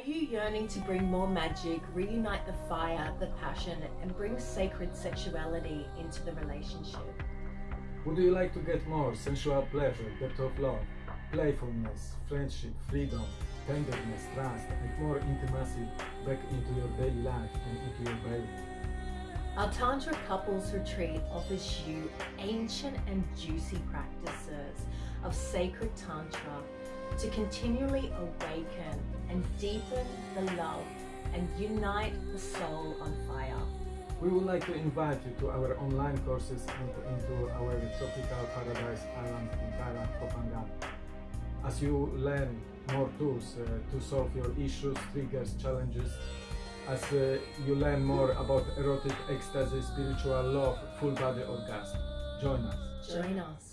Are you yearning to bring more magic, reunite the fire, the passion, and bring sacred sexuality into the relationship? Would you like to get more sensual pleasure, depth of love, playfulness, friendship, freedom, tenderness, trust, and more intimacy back into your daily life and into your belly? Our Tantra Couples Retreat offers you ancient and juicy practices of sacred Tantra to continually awaken and deepen the love and unite the soul on fire. We would like to invite you to our online courses and into our tropical paradise island in Thailand, Koh Phangan. As you learn more tools uh, to solve your issues, triggers, challenges, as uh, you learn more about erotic ecstasy, spiritual love, full body orgasm. Join us. Join us.